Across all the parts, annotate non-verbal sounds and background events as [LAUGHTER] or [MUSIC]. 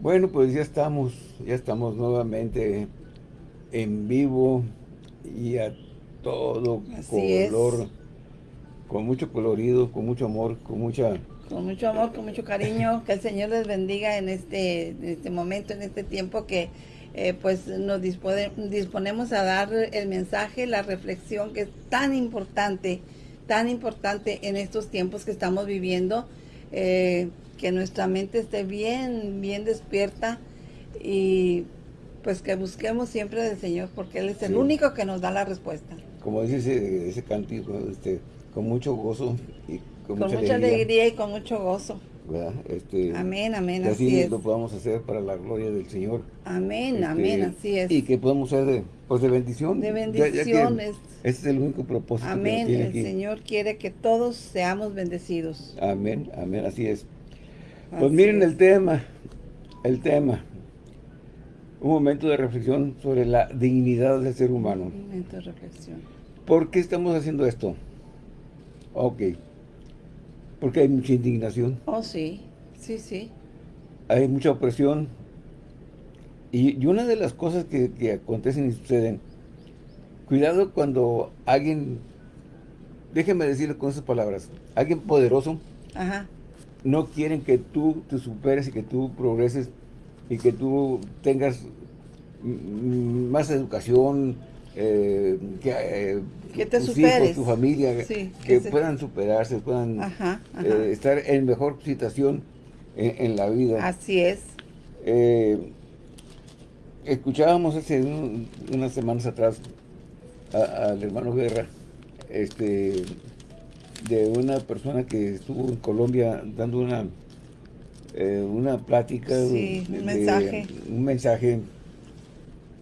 Bueno, pues ya estamos, ya estamos nuevamente en vivo y a todo color, con mucho colorido, con mucho amor, con mucha... Con mucho amor, con mucho cariño, [LAUGHS] que el Señor les bendiga en este, en este momento, en este tiempo que eh, pues nos disponemos a dar el mensaje, la reflexión que es tan importante, tan importante en estos tiempos que estamos viviendo. Eh, que nuestra mente esté bien, bien despierta y pues que busquemos siempre del Señor porque Él es el único que nos da la respuesta. Como dice ese, ese cantico, este, con mucho gozo y con, mucha, alegría. y con mucho gozo. Este, amén, amén, así, lo podamos hacer para la gloria del Señor. Amén, este, amén, así es. Y que podamos ser de, pues de bendición. De bendición. ese es el único propósito. Amén, el Señor quiere que todos seamos bendecidos. Amén, amén, así es. Pues miren el tema, el tema. Un momento de reflexión sobre la dignidad del ser humano. Un momento de reflexión. ¿Por qué estamos haciendo esto? Ok. Porque hay mucha indignación. Oh, sí. Sí, sí. Hay mucha opresión. Y, una de las cosas que, que acontecen y suceden, cuidado cuando alguien, déjenme decirle con esas palabras, alguien poderoso, Ajá no quieren que tú te superes y que tú progreses y que tú tengas más educación, eh, que, eh, que te superes. tu familia, que, puedan superarse, puedan eh, estar en mejor situación en, la vida. Así es. escuchábamos hace unas semanas atrás al hermano Guerra, este de una persona que estuvo en Colombia dando una eh, una plática, un mensaje, un mensaje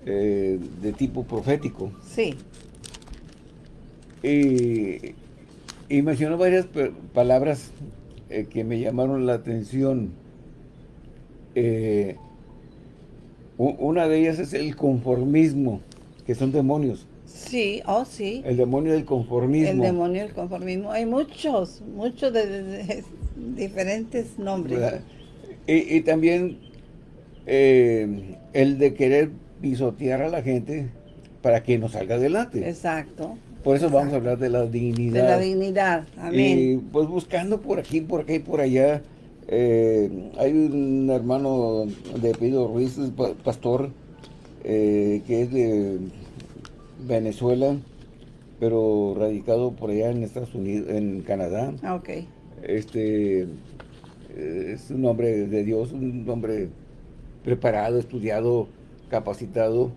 eh, de tipo profético. Sí. Y, y mencionó varias palabras eh, que me llamaron la atención. una de ellas es el conformismo, que son demonios. Sí, oh sí. El demonio del conformismo. El demonio del conformismo. Hay muchos, muchos de, [LAUGHS] diferentes nombres. Y, también eh, el de querer pisotear a la gente para que nos salga adelante. Exacto. Por eso vamos a hablar de la dignidad. De la dignidad, amén. Y pues buscando por aquí, por acá y por allá, eh, hay un hermano de Pedro Ruiz, pastor, eh, que es de Venezuela, pero radicado por allá en Estados Unidos, en Canadá. Ah, ok. Este, eh, es un hombre de Dios, un hombre preparado, estudiado, capacitado.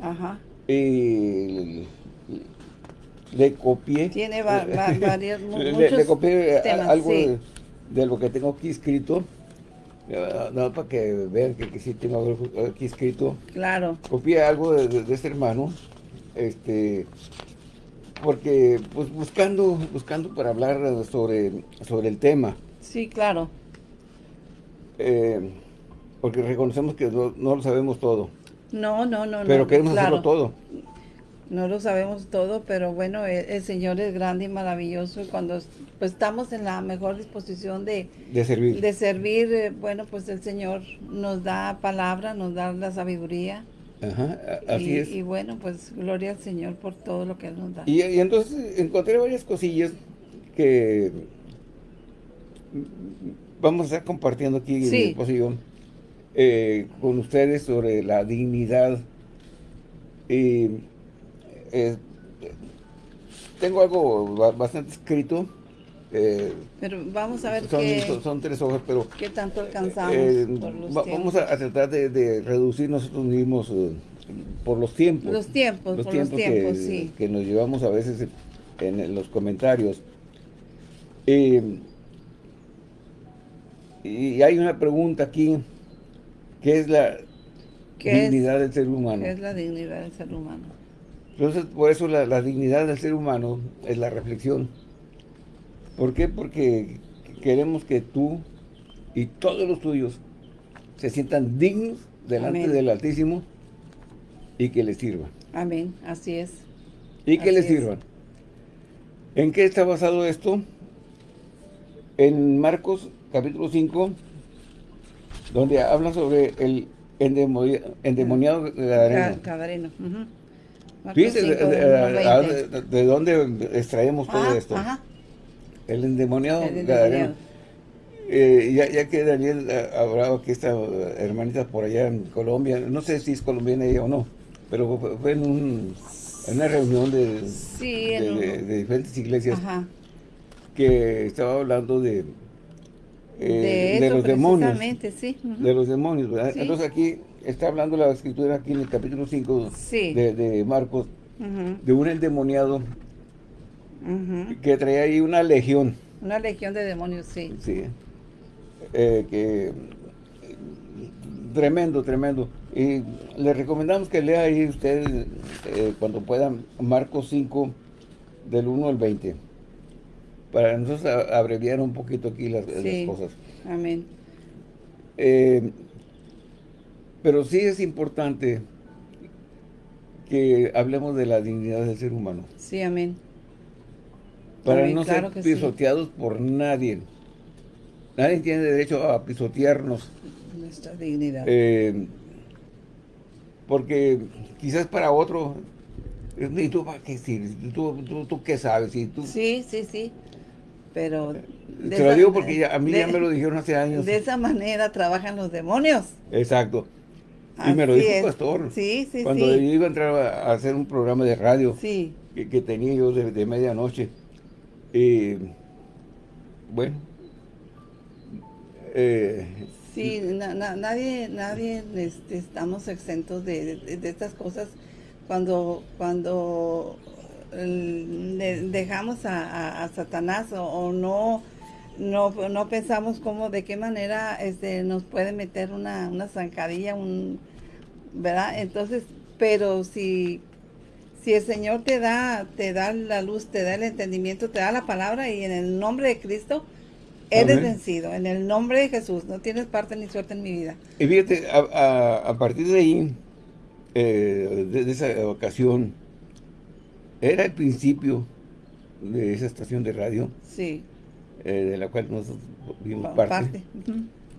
Ajá. Y le copié. Tiene [LAUGHS] varios, le, copié algo de, lo que tengo aquí escrito. No, para que vean que, sí tengo algo aquí escrito. Claro. Copié algo de, de este hermano este porque pues buscando buscando para hablar sobre sobre el tema. Sí claro. Eh, porque reconocemos que no, lo sabemos todo. No no no pero queremos hacerlo todo. No lo sabemos todo pero bueno el, Señor es grande y maravilloso y cuando pues estamos en la mejor disposición de de servir. de servir eh, bueno pues el Señor nos da palabra nos da la sabiduría Ajá, así y, es. Y bueno, pues gloria al Señor por todo lo que Él nos da. Y, entonces encontré varias cosillas que vamos a estar compartiendo aquí en el posición eh, con ustedes sobre la dignidad. Y eh, tengo algo bastante escrito eh, pero vamos a ver son, qué, son, tres hojas, pero... ¿Qué tanto alcanzamos eh, Vamos a, tratar de, reducir nosotros mismos eh, por los tiempos. Los tiempos, los tiempos, que, sí. que nos llevamos a veces en, los comentarios. y hay una pregunta aquí, ¿qué es la dignidad del ser humano? ¿Qué es la dignidad del ser humano? Entonces, por eso la dignidad del ser humano es la reflexión ¿Por qué? Porque queremos que tú y todos los tuyos se sientan dignos delante del Altísimo y que les sirvan. Amén, así es. Y que les sirvan. ¿En qué está basado esto? En Marcos capítulo 5, donde habla sobre el endemoniado Gadareno. Fíjense de, de, dónde extraemos todo ah, esto. El endemoniado. Eh, ya, ya, que Daniel hablaba que esta hermanita por allá en Colombia, no sé si es colombiana ella o no, pero fue en, un, en una reunión de, de, diferentes iglesias que estaba hablando de, eh, de, los demonios. Sí. De los demonios. Entonces aquí está hablando la escritura aquí en el capítulo 5 de, Marcos, de un endemoniado que traía ahí una legión. Una legión de demonios, sí. Sí. Eh, que tremendo, tremendo. Y le recomendamos que lea ahí usted eh, cuando puedan Marcos 5 del 1 al 20 para nosotros abreviar un poquito aquí las, cosas. Amén. Eh, pero sí es importante que hablemos de la dignidad del ser humano. Sí, amén. Para no ser pisoteados por nadie. Nadie tiene derecho a pisotearnos. Nuestra dignidad. Eh, porque quizás para otro, ¿y tú para qué ¿Tú, tú, qué sabes? ¿Y tú? Sí, sí, sí. Pero... Te lo digo porque a mí ya me lo dijeron hace años. De esa manera trabajan los demonios. Exacto. Y me lo dijo el pastor. Sí, sí, Cuando yo iba a entrar a hacer un programa de radio que, tenía yo de, medianoche. Y bueno, eh, sí, nadie, nadie este, estamos exentos de, estas cosas. Cuando cuando le dejamos a, Satanás o, no, no no pensamos cómo de qué manera este nos puede meter una, una zancadilla un verdad entonces pero si si el Señor te da te da la luz te da el entendimiento te da la palabra y en el nombre de Cristo Eres vencido, en el nombre de Jesús. No tienes parte ni suerte en mi vida. Y fíjate, a, partir de ahí, eh, de, esa ocasión, era el principio de esa estación de radio. Sí. Eh, de la cual nosotros vimos parte.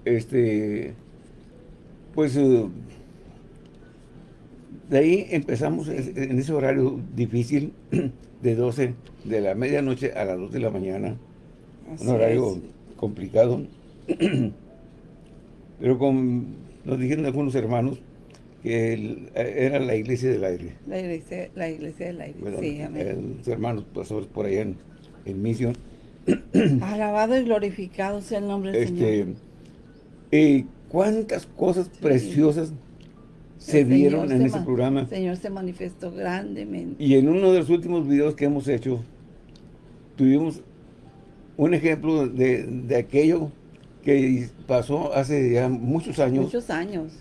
Este, pues, eh, de ahí empezamos en ese horario difícil [CLEARS THROAT] de 12 de la medianoche a las 2 de la mañana. un horario complicado. [CLEARS THROAT] Pero con, nos dijeron algunos hermanos que era la iglesia del aire. La iglesia, la iglesia del aire, sí, amén. Los hermanos pastores por allá en, en misión. [CLEARS THROAT] Alabado y glorificado sea el nombre del este, Señor. Y cuántas cosas preciosas se vieron en ese programa. El Señor se manifestó grandemente. Y en uno de los últimos videos que hemos hecho, tuvimos un ejemplo de, aquello que pasó hace ya muchos años. Muchos años.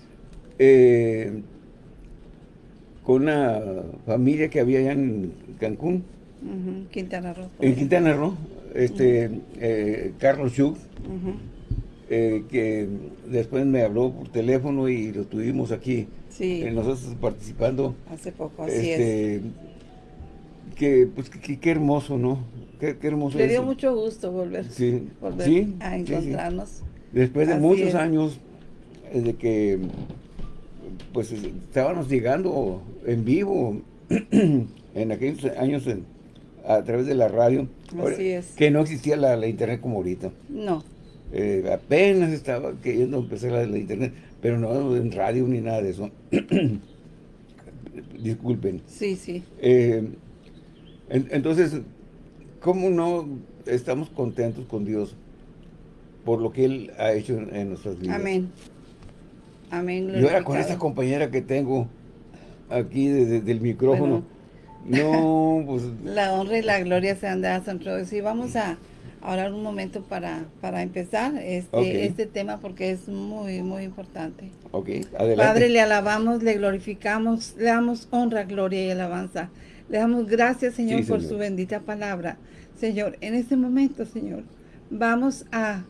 Eh, con una familia que había allá en Cancún. Quintana Roo. En Quintana Roo, este, eh, Carlos Schuch, eh, que después me habló por teléfono y lo tuvimos aquí. Sí. nosotros participando. Hace poco, así este, es. Que, pues, qué hermoso, ¿no? Qué, hermoso Le dio mucho gusto volver, sí, a encontrarnos. Después de muchos años eh, de que pues estábamos llegando en vivo [CLEARS THROAT] en aquellos años a través de la radio. Así es. Que no existía la, internet como ahorita. No. Eh, apenas estaba queriendo empezar la, internet, pero no en radio ni nada de eso. [COUGHS] Disculpen. Sí, sí. Eh, entonces, ¿Cómo no estamos contentos con Dios por lo que Él ha hecho en, nuestras vidas? Amén. Amén. Yo ahora con esta compañera que tengo aquí desde el micrófono, no, pues... [LAUGHS] La honra y la gloria sean de San Y vamos a hablar un momento para, para empezar este, este tema porque es muy, muy importante. Ok, adelante. Padre, le alabamos, le glorificamos, le damos honra, gloria y alabanza. Le damos gracias, Señor, por su bendita palabra. Señor, en este momento, Señor, vamos a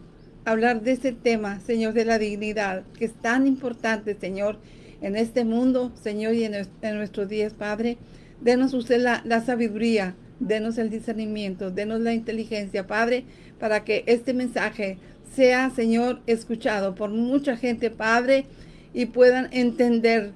hablar de ese tema, Señor, de la dignidad, que es tan importante, Señor, en este mundo, Señor, y en, nuestros días, Padre. Denos usted la, la sabiduría, denos el discernimiento, denos la inteligencia, Padre, para que este mensaje sea, Señor, escuchado por mucha gente, Padre, y puedan entender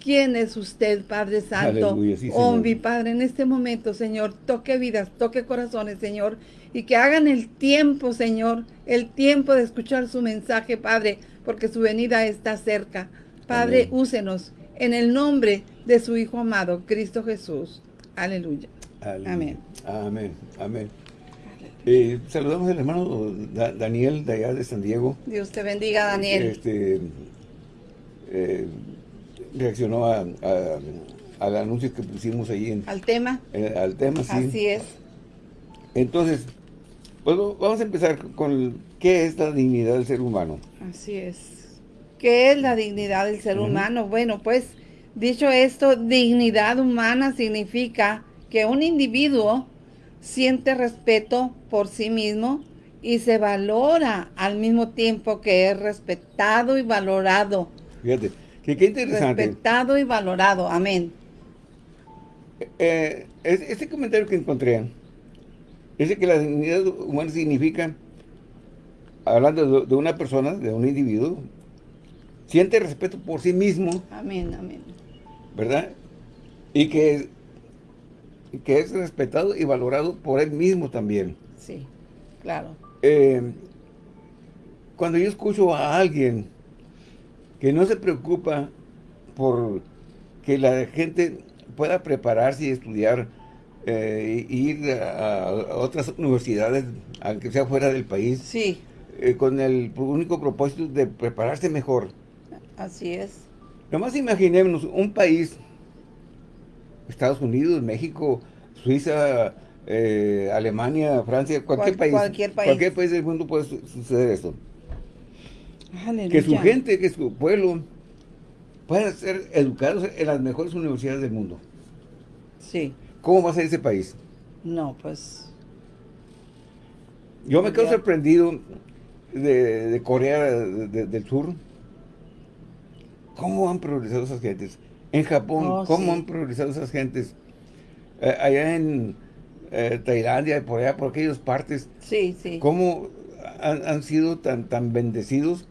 quién es usted, Padre Santo. Sí, oh, Señor. mi Padre, en este momento, Señor, toque vidas, toque corazones, Señor, y que hagan el tiempo, Señor, el tiempo de escuchar su mensaje, Padre, porque su venida está cerca. Padre, Amén. úsenos en el nombre de su Hijo amado, Cristo Jesús. Aleluya. Amén. Amén. Amén. Eh, saludamos al hermano Da- Daniel de allá de San Diego. Dios te bendiga, Daniel. Este, eh, reaccionó a- a- al anuncio que pusimos ahí en, Al tema. en- al tema, sí. Así es. Entonces, pues vamos a empezar con qué es la dignidad del ser humano. Así es. ¿Qué es la dignidad del ser humano? Bueno, pues dicho esto, dignidad humana significa que un individuo siente respeto por sí mismo y se valora al mismo tiempo que es respetado y valorado. Fíjate, que qué interesante. Respetado y valorado. Amén. Eh, es- este comentario que encontré dice que la dignidad humana significa, hablando de, de una persona, de un individuo, siente respeto por sí mismo, Amén, amén. ¿verdad? Y que, que es respetado y valorado por él mismo también. Sí, claro. Eh, cuando yo escucho a alguien que no se preocupa por que la gente pueda prepararse y estudiar eh, y ir a, a otras universidades, aunque sea fuera del país, Sí, eh, con el único propósito de prepararse mejor. así es. Nomás imaginémonos un país, Estados Unidos, México, Suiza, eh, Alemania, Francia, cualquier Cual- país. cualquier país. Cualquier país del mundo puede su- suceder esto. Aleluya. Que su gente, que su pueblo puedan ser educados en las mejores universidades del mundo. Sí. ¿Cómo va a ser ese país? No, pues Yo me quedo Ya. sorprendido de, de Corea de- de- del Sur. ¿Cómo han progresado esas gentes? En Japón, Oh, ¿cómo sí. han progresado esas gentes? Eh, allá en eh, Tailandia, por allá, por aquellas partes, sí, sí. ¿cómo han, han sido tan, tan bendecidos?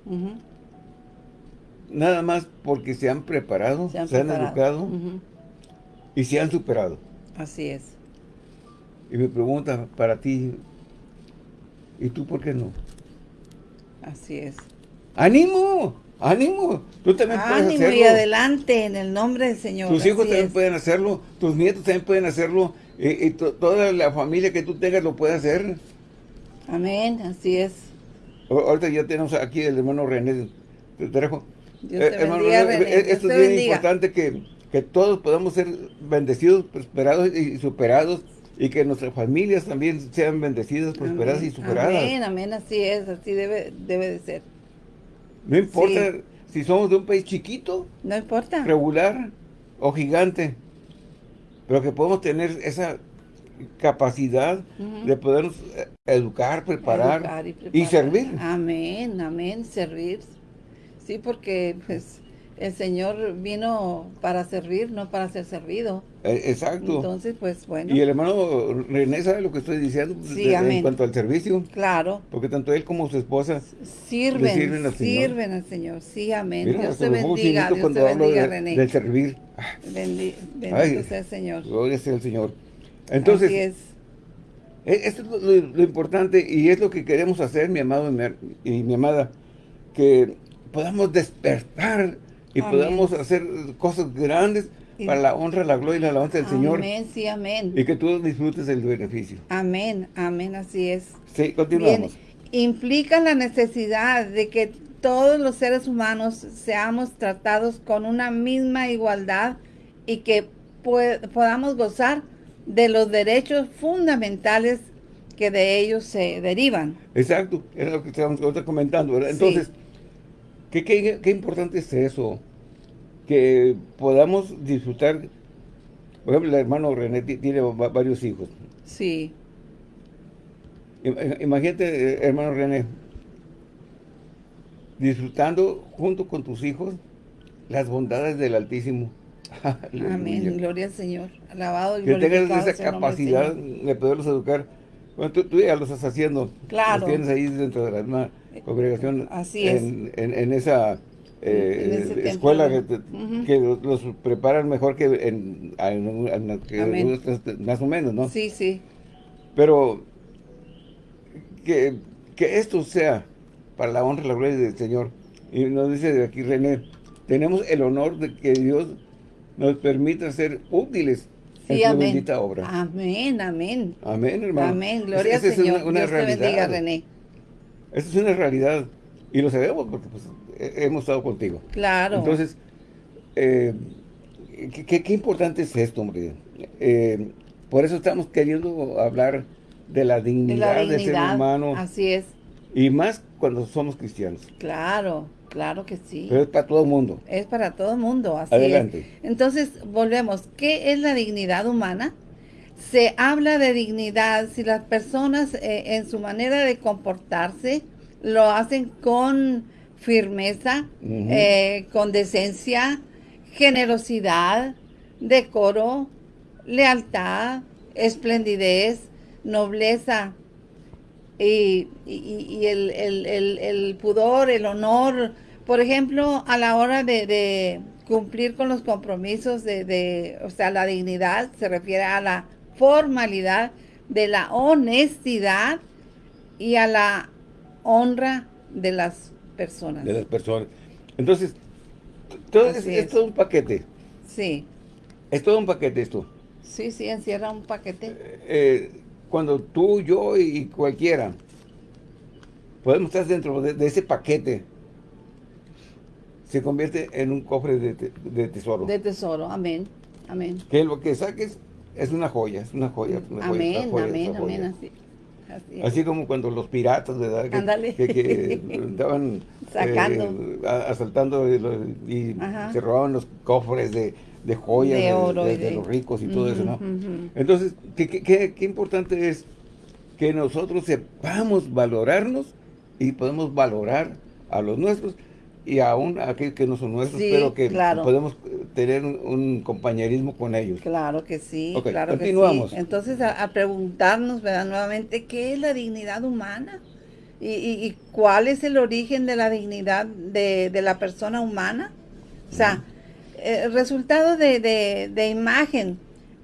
Nada más porque se han preparado, se han, preparado. educado y se han superado. Así es. Y me pregunta para ti, ¿y tú por qué no? Así es. ¡Ánimo! ¡Ánimo! Tú también puedes Ánimo hacerlo. y adelante en el nombre del Señor. Tus hijos también es. pueden hacerlo, tus nietos también pueden hacerlo, y, y to- toda la familia que tú tengas lo puede hacer. Amén, así es. O- Ahorita ya tenemos aquí el hermano René Trejo. Dios Eh, te hermano bendiga, René, René. eh, Dios esto te es bien bendiga. importante que, que todos podamos ser bendecidos, prosperados y superados, y que nuestras familias también sean bendecidas, prosperadas Amén. y superadas. Amén, amén, así es, así debe, debe de ser. No importa Sí. si somos de un país chiquito, No importa. regular o gigante, pero que podemos tener esa capacidad de podernos eh, educar, preparar, Educar y, preparar. servir. Amén, amén, servir. Sí, porque pues el Señor vino para servir, no para ser servido. Eh, exacto. Entonces, pues bueno, y el hermano René sabe lo que estoy diciendo pues, Sí, de- amén. en cuanto al servicio, claro, porque tanto él como su esposa, sirven, sirven al Señor. sirven al Señor. Sí, amén. mira, Dios te bendiga, Dios te bendiga, de- René. del servir. Bendi- bendito sea el Señor. Gloria sea el Señor. Entonces, Así es. E- Esto es lo, lo- lo importante y es lo que queremos hacer, mi amado y mi, y mi amada, que podamos despertar y Amén. podamos hacer cosas grandes Y- para la honra, la gloria y la alabanza del Señor Amén, sí, amén. y que tú disfrutes del beneficio. Amén, amén, así es. Sí, Bien, continuamos. implica la necesidad de que todos los seres humanos seamos tratados con una misma igualdad y que pue- podamos gozar de los derechos fundamentales que de ellos se derivan. Exacto, era lo que estábamos comentando, ¿verdad? Sí. ¿Qué, qué, qué importante es eso? Que podamos disfrutar, por ejemplo, el hermano René ti- tiene va- varios hijos. Sí, Im- Imagínate, eh, hermano René, disfrutando junto con tus hijos las bondades del Altísimo. [LAUGHS] Aleluya. amén, gloria al Señor. Alabado y Que tengas esa capacidad de poderlos educar. Bueno, tú, tú ya lo estás haciendo. Claro. Los tienes ahí dentro de la misma congregación Así es. en, en- en esa eh, En escuela que, Ujú. que los, preparan mejor que en, en- en- que más o menos, ¿no? Sí, sí. Pero que, que esto sea para la honra y la gloria del Señor. Y nos dice aquí René, tenemos el honor de que Dios nos permita ser útiles en Sí, su amén. bendita obra. Amén, amén. Amén, hermano. Amén. Gloria al es una- Señor. una Dios te realidad. bendiga, René. Esa es una realidad. Y lo sabemos porque pues, he- hemos estado contigo. Claro. Entonces, eh, ¿qué, qué- qué importante es esto, hombre? Eh, por eso estamos queriendo hablar de la de dignidad, la del ser humano. Así es. Y más cuando somos cristianos. Claro, claro que sí. Pero es para todo el mundo. Es para todo el mundo, así Adelante. es. Entonces, volvemos. ¿Qué es la dignidad humana? Se habla de dignidad si las personas eh, en su manera de comportarse lo hacen con firmeza, eh, con decencia, generosidad, decoro, lealtad, esplendidez, nobleza, y, y- y el, el- el- el pudor, el honor, por ejemplo, a la hora de, de cumplir con los compromisos de, de, o sea, la dignidad se refiere a la formalidad de la honestidad y a la honra de las personas. De las personas. Entonces, todo es, es es. todo un paquete. Sí, Es todo un paquete esto. sí, sí, encierra un paquete. Eh, cuando tú, yo y cualquiera podemos estar dentro de, de ese paquete, se convierte en un cofre de, te- de tesoro. De tesoro, amén, amén. que lo que saques es una joya, es una joya. una Amén, joya, amén, amén, así. Así. Así como cuando los piratas, ¿verdad? Que, que, que [LAUGHS] Sacando. eh, asaltando y, y se robaban los cofres de, de joyas De oro de- y de de- los ricos y todo eso, ¿no? Entonces, ¿qué, qué, qué- qué importante es que nosotros sepamos valorarnos y podemos valorar a los nuestros y aún aquellos que no son nuestros, Sí, pero que claro. podemos eh, tener un, un compañerismo con ellos. Claro que sí, claro que continuamos. sí. Entonces, a, a preguntarnos, ¿verdad? Nuevamente, ¿qué es la dignidad humana? ¿Y, y- y cuál es el origen de la dignidad de, de la persona humana? O sea, el resultado de, de- de imagen,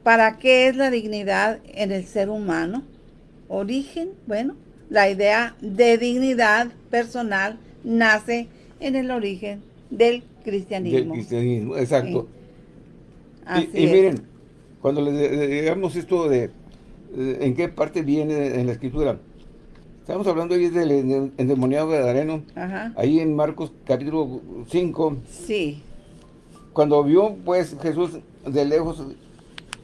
¿para qué es la dignidad en el ser humano? Origen, bueno, la idea de dignidad personal nace en el origen del Del cristianismo. exacto. Así y, y es. miren, cuando le digamos esto de, en qué parte viene en la escritura, estamos hablando ahí del ende- endemoniado gadareno, Ajá. ahí en Marcos capítulo 5, Sí, cuando vio pues Jesús de lejos,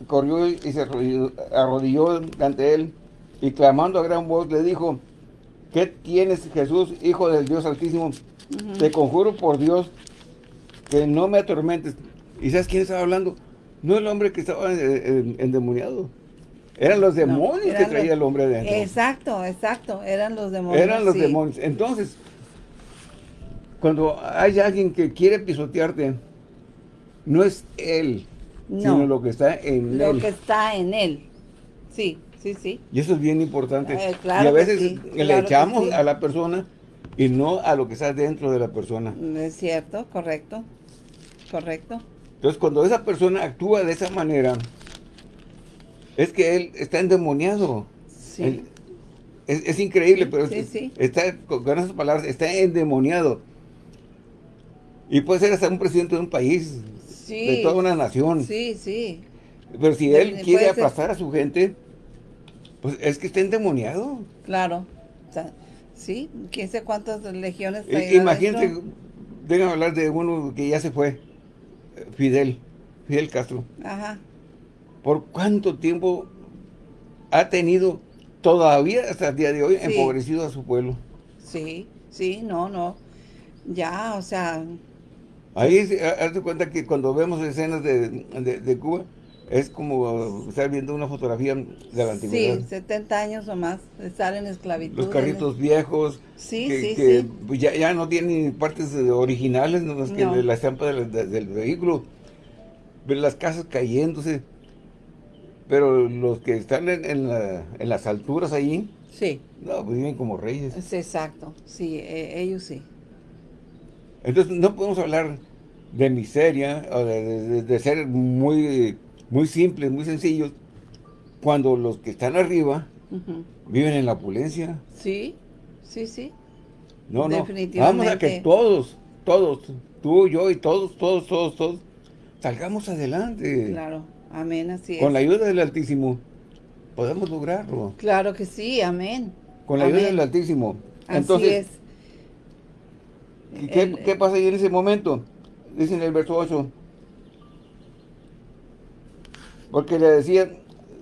corrió y se arrodilló, arrodilló ante él y clamando a gran voz le dijo, ¿qué tienes Jesús, hijo del Dios altísimo? Te conjuro por Dios que no me atormentes. ¿Y sabes quién estaba hablando? No el hombre que estaba endemoniado. Eran los demonios que eran traía los- el hombre adentro. Exacto, exacto, eran los demonios. Eran los sí. demonios. Entonces, cuando hay alguien que quiere pisotearte, no es él, No. sino lo que está en Lo él. que está en él. Sí, sí, sí. Y eso es bien importante. Eh, claro y a veces sí, le claro echamos sí. a la persona y no a lo que está dentro de la persona. Es cierto, correcto, correcto. Entonces, cuando esa persona actúa de esa manera, es que él está endemoniado. Sí. Él- es, es increíble, pero Sí, es- sí. está, con esas palabras, está endemoniado. Y puede ser hasta un presidente de un país, Sí. de toda una nación. Sí, sí. Pero si él puede quiere ser- aplastar a su gente, pues es que está endemoniado. Claro. Sí, quién sé cuántas legiones imagínate, dentro. déjame hablar de uno que ya se fue, Fidel, Fidel Castro. Ajá. ¿Por cuánto tiempo ha tenido todavía hasta el día de hoy Sí. empobrecido a su pueblo? Sí, sí, no, no. Ya, o sea, Ahí hazte cuenta que cuando vemos escenas de, de- de Cuba, es como estar viendo una fotografía de la antigüedad. sí, 70 años o más estar en esclavitud. Los carritos viejos, Sí, que, sí, que, sí. pues, ya, ya no tienen partes originales, no más que No. la estampa del, de- del vehículo. Ver las casas cayéndose. Pero los que están en, en la- en las alturas ahí, Sí. No, pues viven como reyes. Sí, exacto. Sí, eh, ellos sí. Entonces no podemos hablar de miseria o de, de- de ser muy, muy simples, muy sencillos, cuando los que están arriba viven en la opulencia. Sí, sí, sí. No, no. Vamos a que todos, todos, tú, yo y todos, todos, todos, todos, salgamos adelante. Claro. Amén, así es. Con la ayuda del Altísimo, podemos lograrlo. Claro que sí, amén. Con la ayuda del Altísimo. Así Entonces, es. ¿qué, El- qué pasa ahí en ese momento? Dice en el verso 8. Porque le decía,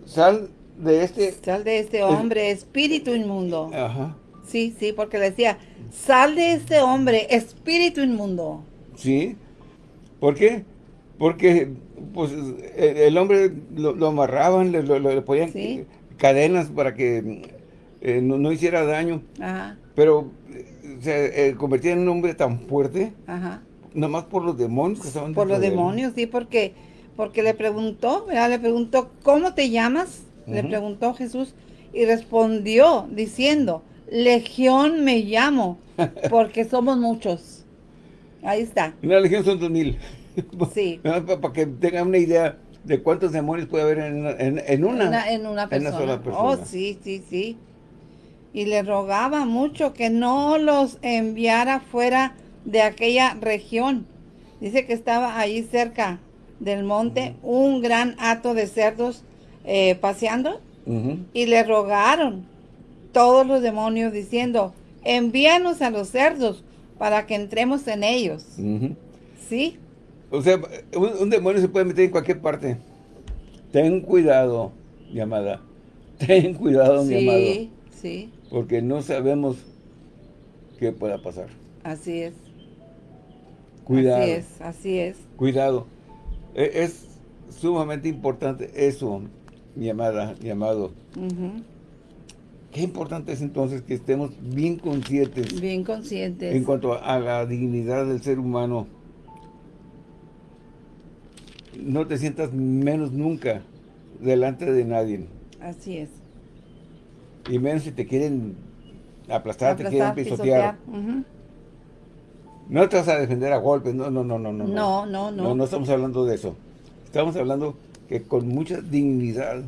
sal de este... Sal de este hombre, espíritu inmundo. Ajá. Sí, sí, porque le decía, sal de este hombre, espíritu inmundo. Sí. ¿Por qué? Porque pues el, el hombre lo, lo amarraban, le, lo- le ponían Sí. cadenas para que eh, no, no hiciera daño. Ajá, Pero se eh, convertía en un hombre tan fuerte, ajá. nomás por los demonios que estaban Por los él. demonios, sí, porque, porque le preguntó, ¿verdad? Le preguntó, ¿cómo te llamas? Le preguntó Jesús y respondió diciendo, Legión me llamo, [LAUGHS] porque somos muchos. Ahí está. Una legión son dos mil. [LAUGHS] Sí. [LAUGHS] Para que tengan una idea de cuántos demonios puede haber en una. En, en una, en una en persona. sola persona. Oh, sí, sí, sí. Y le rogaba mucho que no los enviara fuera de aquella región. Dice que estaba ahí cerca del monte un gran hato de cerdos eh, paseando y le rogaron todos los demonios diciendo, envíanos a los cerdos para que entremos en ellos. ¿Sí? O sea, un, un demonio se puede meter en cualquier parte. Ten cuidado, mi amada. Ten cuidado, mi amado. Sí, sí, Porque no sabemos qué pueda pasar. así es. Cuidado. Así es, así es. Cuidado. E- Es sumamente importante eso, mi amada, mi amado. Qué importante es entonces que estemos bien conscientes Bien conscientes. en cuanto a la dignidad del ser humano. No te sientas menos nunca delante de nadie. Así es. Y menos si te quieren aplastar, te quieren Aplastar, pisotear. Ujú. No te vas a defender a golpes, no, no, no, no, no. No, no, no. No, no estamos hablando de eso. Estamos hablando que con mucha dignidad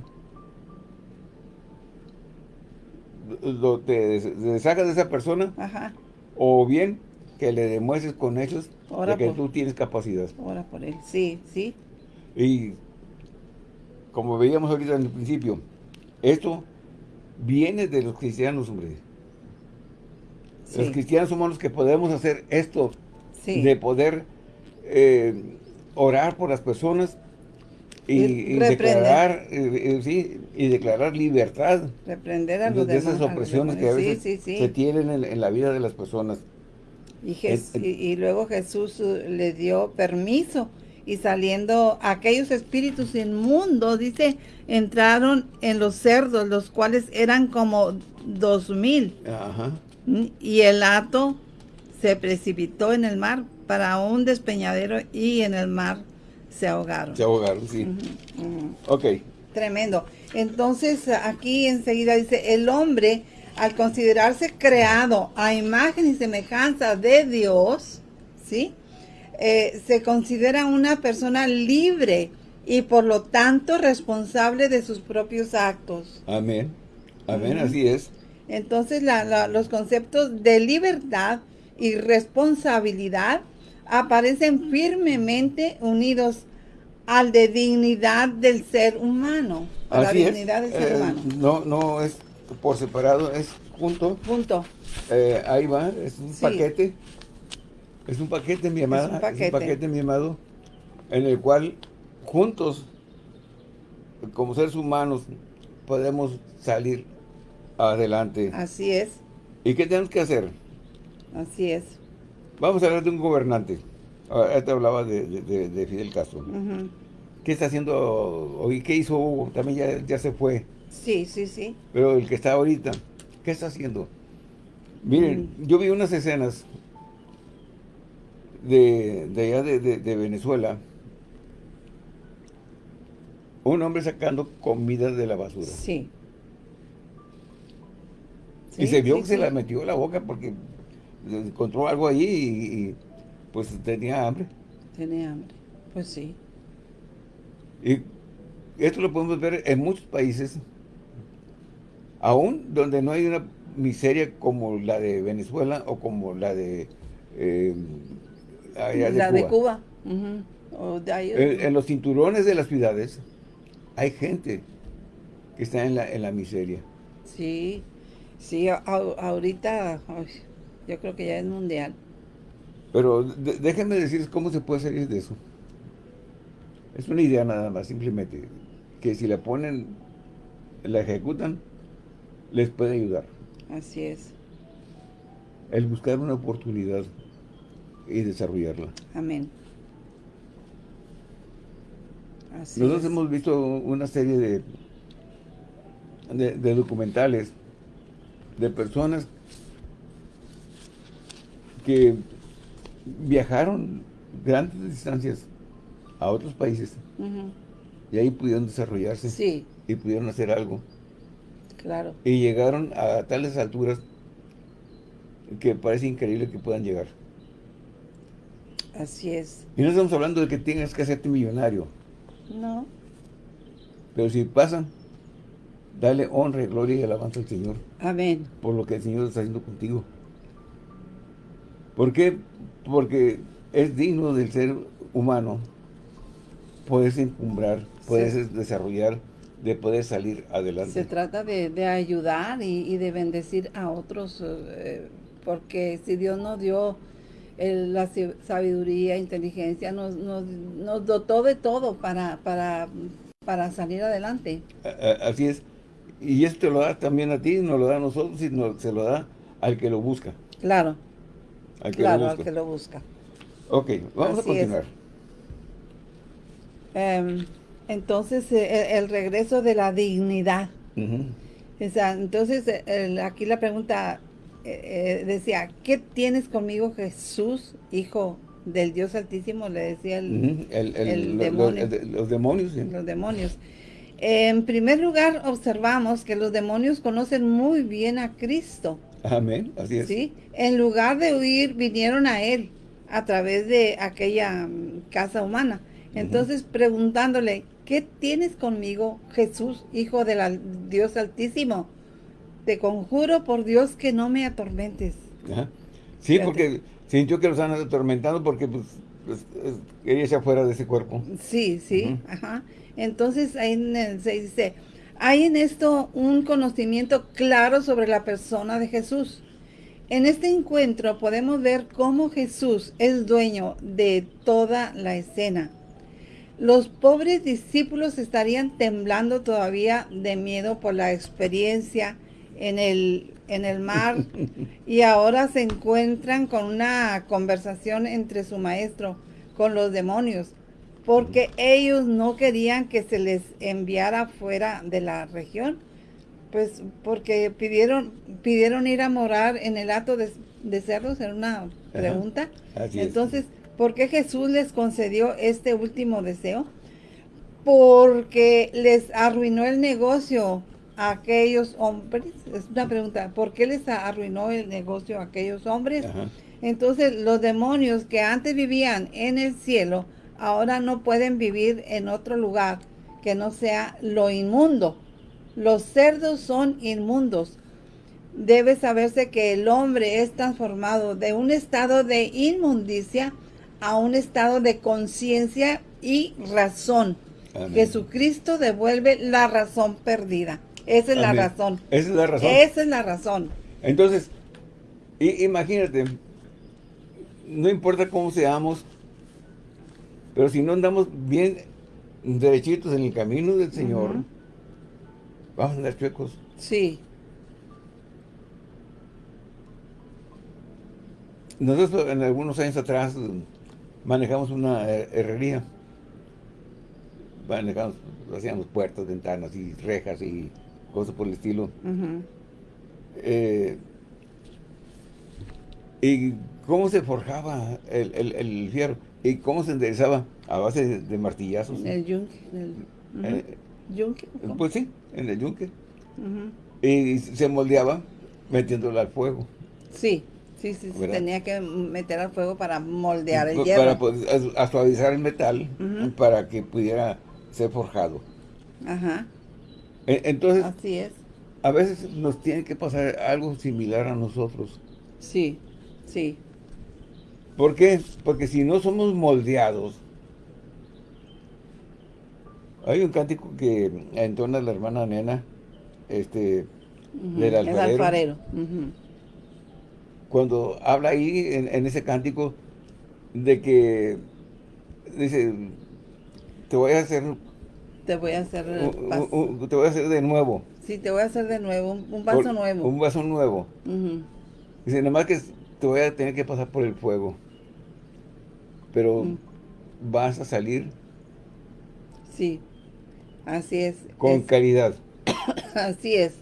lo, te, te sacas de esa persona Ajá. o bien que le demuestres con hechos Ora de que por- tú tienes capacidad. Ora por él. Sí, sí. Y como veíamos ahorita en el principio, esto viene de los cristianos, hombre. Los cristianos somos los que podemos hacer esto, Sí. de poder eh, orar por las personas y, declarar, eh, eh, sí, y declarar libertad Reprender a de, los de demás. esas a los opresiones que a veces se tienen en, en la vida de las personas. Y, Jes- y, y luego Jesús eh, le dio permiso y saliendo aquellos espíritus inmundos, dice, entraron en los cerdos, los cuales eran como dos mil. Ajá. Y el hato se precipitó en el mar para un despeñadero y en el mar se ahogaron. Se ahogaron, sí. Ujú. Ok. Tremendo. Entonces aquí enseguida dice, el hombre al considerarse creado a imagen y semejanza de Dios, ¿sí? Eh, se considera una persona libre y por lo tanto responsable de sus propios actos. Amén. Amén, así es. Entonces la- la- los conceptos de libertad y responsabilidad aparecen firmemente unidos al de dignidad del ser humano. A la es. dignidad del ser Eh, humano. no, no es por separado, es junto. Punto. Eh, ahí va, es un Sí. paquete. Es un paquete, mi amada. Es un paquete. paquete, mi amado. En el cual juntos, como seres humanos, podemos salir adelante. Así es, ¿Y qué tenemos que hacer? así es. Vamos a hablar de un gobernante. Ahora te hablaba de, de- de- de Fidel Castro. ¿Qué está haciendo hoy? ¿Qué hizo Hugo? También ya, ya se fue. Sí, sí, sí. Pero el que está ahorita, ¿qué está haciendo? Miren, Mm. yo vi unas escenas de, de allá de Venezuela. Un hombre sacando comida de la basura. Sí. Y se vio que se la metió en la boca porque encontró algo ahí y, pues tenía hambre. Tenía hambre, pues sí. Y esto lo podemos ver en muchos países, aún donde no hay una miseria como la de Venezuela o como la de, eh, la de Cuba. en, los cinturones de las ciudades hay gente que está en la, en la miseria. Sí, sí, ahorita yo creo que ya es mundial. Pero déjenme decirles cómo se puede salir de eso. Es una idea nada más, simplemente. Que si la ponen, la ejecutan, les puede ayudar. Así es. El buscar una oportunidad y desarrollarla. Amén. Nosotros hemos visto una serie de, de, documentales de personas que viajaron grandes distancias a otros países y ahí pudieron desarrollarse sí. y pudieron hacer algo. Claro. Y llegaron a tales alturas que parece increíble que puedan llegar. Así es. Y no estamos hablando de que tengas que hacerte millonario. No. Pero si pasan, dale honra, y gloria y alabanza al Señor. Amén. Por lo que el Señor está haciendo contigo. ¿Por qué? Porque es digno del ser humano puedes encumbrar, puedes desarrollar, de poder salir adelante. Se trata de, ayudar y, de bendecir a otros, eh, porque si Dios nos dio la sabiduría, inteligencia, nos, nos, dotó de todo para, para, para salir adelante. Así es. Y esto lo da también a ti, nos lo da a nosotros y se lo da al que lo busca. Claro. claro, al que lo busca. Ok, vamos a continuar. Em, entonces, eh, el, regreso de la dignidad. entonces, aquí la pregunta eh, eh, decía, ¿qué tienes conmigo Jesús, Hijo del Dios Altísimo? Le decía el, demonio. Los, demonios. Los demonios. En primer lugar, observamos que los demonios conocen muy bien a Cristo. Amén, así es. ¿sí? En lugar de huir, vinieron a Él a través de aquella mm, casa humana. Entonces, preguntándole, ¿qué tienes conmigo, Jesús, Hijo del Dios Altísimo? Te conjuro por Dios que no me atormentes. Sí, porque sintió que lo están atormentando porque pues, se fuera de ese cuerpo. Sí, sí, ajá. Entonces ahí se dice, hay en esto un conocimiento claro sobre la persona de Jesús. En este encuentro podemos ver cómo Jesús es dueño de toda la escena los pobres discípulos estarían temblando todavía de miedo por la experiencia en el, en el mar [LAUGHS] y ahora se encuentran con una conversación entre su maestro con los demonios porque ellos no querían que se les enviara fuera de la región pues porque pidieron pidieron ir a morar en el hato de, cerros en una pregunta. entonces ¿Por qué Jesús les concedió este último deseo? Porque les arruinó el negocio a aquellos hombres. Es una pregunta. ¿Por qué les arruinó el negocio a aquellos hombres? Entonces los demonios que antes vivían en el cielo, ahora no pueden vivir en otro lugar que no sea lo inmundo. Los cerdos son inmundos. Debe saberse que el hombre es transformado de un estado de inmundicia a un estado de conciencia y razón. Jesucristo devuelve la razón perdida. Esa es la razón. Esa es la razón. Esa es la razón. Entonces, imagínate, no importa cómo seamos, pero si no andamos bien derechitos en el camino del Señor, vamos a andar chuecos. Sí. Nosotros en algunos años atrás manejamos una herrería. Manejamos, hacíamos puertas, ventanas y rejas y cosas por el estilo. Eh, y cómo se forjaba el, fierro y cómo se enderezaba a base de, martillazos. El yunque. El, eh, Pues sí, en el yunque. Y se moldeaba metiéndola al fuego. Sí, sí, sí, tenía que meter al fuego para moldear el Para hierro. poder- a, a suavizar el metal para que pudiera ser forjado. Ajá, Entonces, así es. a veces nos tiene que pasar algo similar a nosotros. Sí, sí. ¿Por qué? Porque si no somos moldeados, hay un cántico que entona la hermana nena, este, Del El alfarero. alfarero. ujú. cuando habla ahí en, en ese cántico de que dice, te voy a hacer, Te voy a hacer... te voy a hacer de nuevo. Sí, te voy a hacer de nuevo, un, vaso Por- nuevo. Un vaso nuevo. Ujú. Dice, nada más que te voy a tener que pasar por el fuego. Pero vas a salir Sí, así es. con es- calidad. [COUGHS] así es.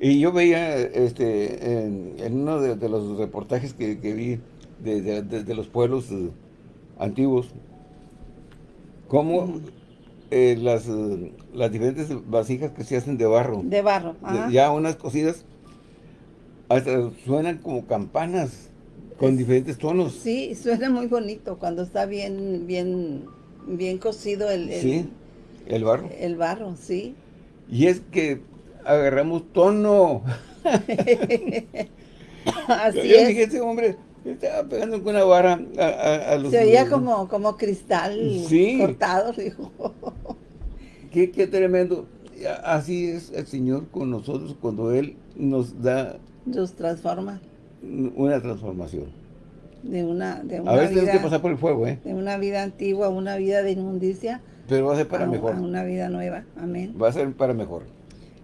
Y yo veía este en, en uno de, de los reportajes que, que vi de, de- los pueblos eh, antiguos, cómo. Eh, las, las diferentes vasijas que se hacen de barro, De barro. Ajá. ya unas cocidas, hasta suenan como campanas con Es- diferentes tonos. Sí, suena muy bonito cuando está bien, bien, bien cocido el, el, Sí, el barro. el barro, sí. Y es que agarramos tono. [LAUGHS] [LAUGHS] Así yo es. dije, ese hombre estaba pegando con una vara a, a- a los... Se veía como, como cristal Sí. cortado, dijo. [LAUGHS] Qué, qué tremendo. A- Así es el Señor con nosotros cuando Él nos da Los transforma una transformación. de una, de A una veces tenemos que vida, pasar por el fuego, ¿eh? de una vida antigua a una vida de inmundicia Pero va a ser para a, mejor. a una vida nueva. Amén. Va a ser para mejor.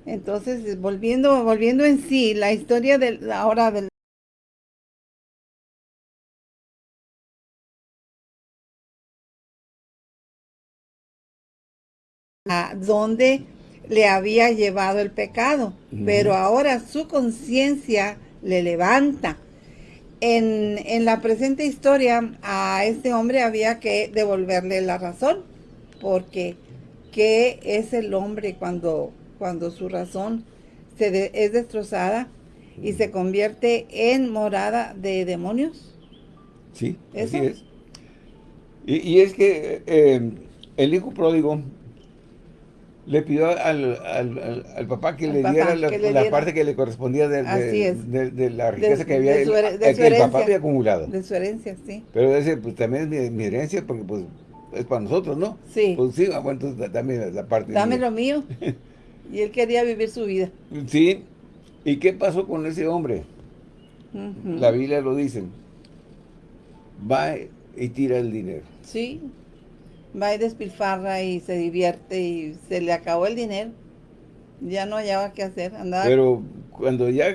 Entonces, volviendo, volviendo en sí, la historia del, ahora del a donde le había llevado el pecado, pero ahora su conciencia le levanta. En, en la presente historia a este hombre había que devolverle la razón, porque ¿qué es el hombre cuando, cuando su razón se de- es destrozada y se convierte en morada de demonios? Sí, ¿Eso? así es. Y, y es que eh, el hijo pródigo le pidió al, al- al- papá que Al le papá, diera la, que le la diera. parte que le correspondía de, de- la riqueza que había su que el papá había acumulado. De su herencia, sí. Pero ese pues también es mi, mi herencia porque pues es para nosotros, ¿no? Sí. Pues sí, ah, bueno, entonces da- dame la parte. Dame mía. lo mío. [LAUGHS] Y él quería vivir su vida. Sí. ¿Y qué pasó con ese hombre? La Biblia lo dice. Va y tira el dinero. Sí, va y despilfarra y se divierte y se le acabó el dinero. Ya no hallaba qué hacer, andaba... Pero cuando ya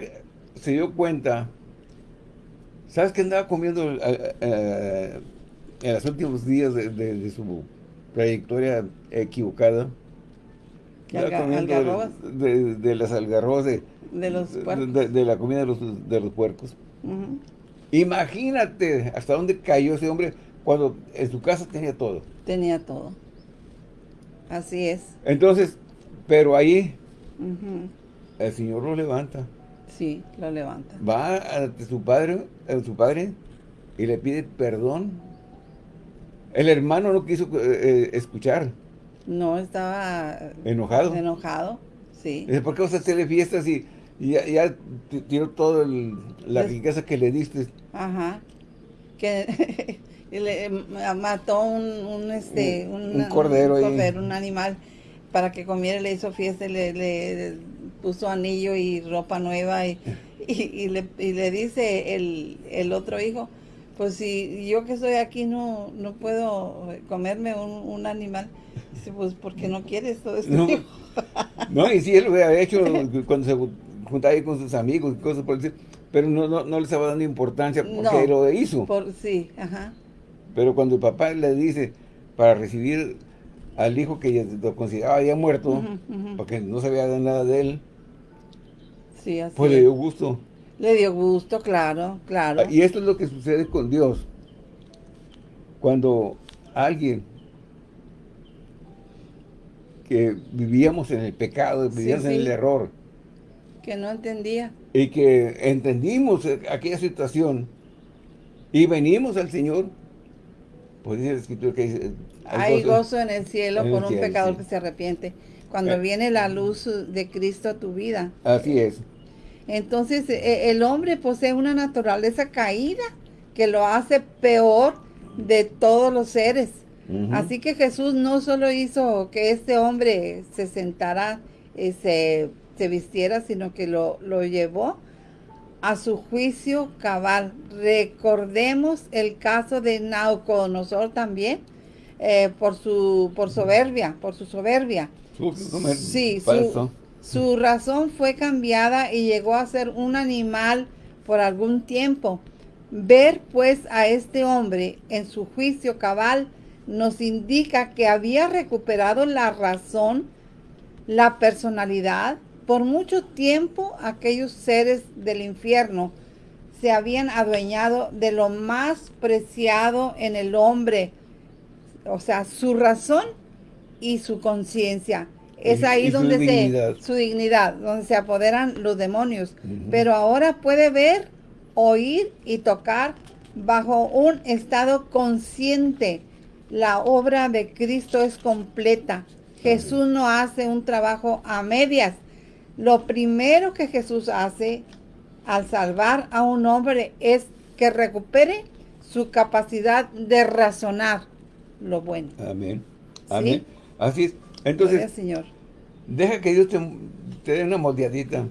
se dio cuenta, ¿sabes qué andaba comiendo eh, eh, en los últimos días de, de- de su trayectoria equivocada? Andaba Alga- de, de- de las algarrobas de, De los de- puercos. de- de la comida de los, de los puercos. Imagínate hasta dónde cayó ese hombre cuando en su casa tenía todo. Tenía todo. Así es. Entonces, pero ahí el Señor lo levanta. Sí, lo levanta. va ante su padre, a su padre y le pide perdón. El hermano no quiso eh, eh, escuchar, No estaba enojado. enojado. Sí. Dice, ¿por qué vas a hacerle fiestas y, y ya, ya tiró toda la riqueza que le diste? Ajá. Que [LAUGHS] le eh, mató un, un, este Un- cordero un animal para que comiera, le hizo fiesta, le, le puso anillo y ropa nueva y, y, y le, y le dice el, el otro hijo, pues si yo que estoy aquí no, no puedo comerme un, un animal, dice, pues porque no quieres todo esto. No, [LAUGHS] no, y sí, él lo había hecho cuando se juntaba ahí con sus amigos y cosas por estilo, pero no, no, no le estaba dando importancia porque No. lo hizo. Por, sí, ajá. Pero cuando el papá le dice para recibir al hijo que ya lo consideraba ya muerto, porque no sabía nada de él, Sí, así pues le dio gusto. Le dio gusto, claro, claro. Y esto es lo que sucede con Dios. Cuando alguien que vivíamos en el pecado, vivíamos Sí, en el error, Que no entendía. Y que entendimos aquella situación y venimos al Señor. Pues dice la escritura que dice... Hay gozo, en el cielo por un pecador que se arrepiente. Cuando eh. viene la luz de Cristo a tu vida. Así es. Entonces, e, el hombre posee una naturaleza caída que lo hace peor de todos los seres. Así que Jesús no solo hizo que este hombre se sentara, y se, vistiera, sino que lo, lo llevó a su juicio cabal. Recordemos el caso de Nauconosor también, eh, por su por soberbia, por su soberbia. Sí, su, su razón fue cambiada y llegó a ser un animal por algún tiempo. Ver pues a este hombre en su juicio cabal nos indica que había recuperado la razón, la personalidad. Por mucho tiempo aquellos seres del infierno se habían adueñado de lo más preciado en el hombre, o sea, su razón y su conciencia. Es ahí donde se su dignidad, donde se apoderan los demonios. Pero ahora puede ver, oír y tocar bajo un estado consciente. La obra de Cristo es completa. Jesús no hace un trabajo a medias. Lo primero que Jesús hace al salvar a un hombre es que recupere su capacidad de razonar lo bueno. Amén. Amén. Así es. Entonces, Señor. deja que Dios te, dé una moldeadita.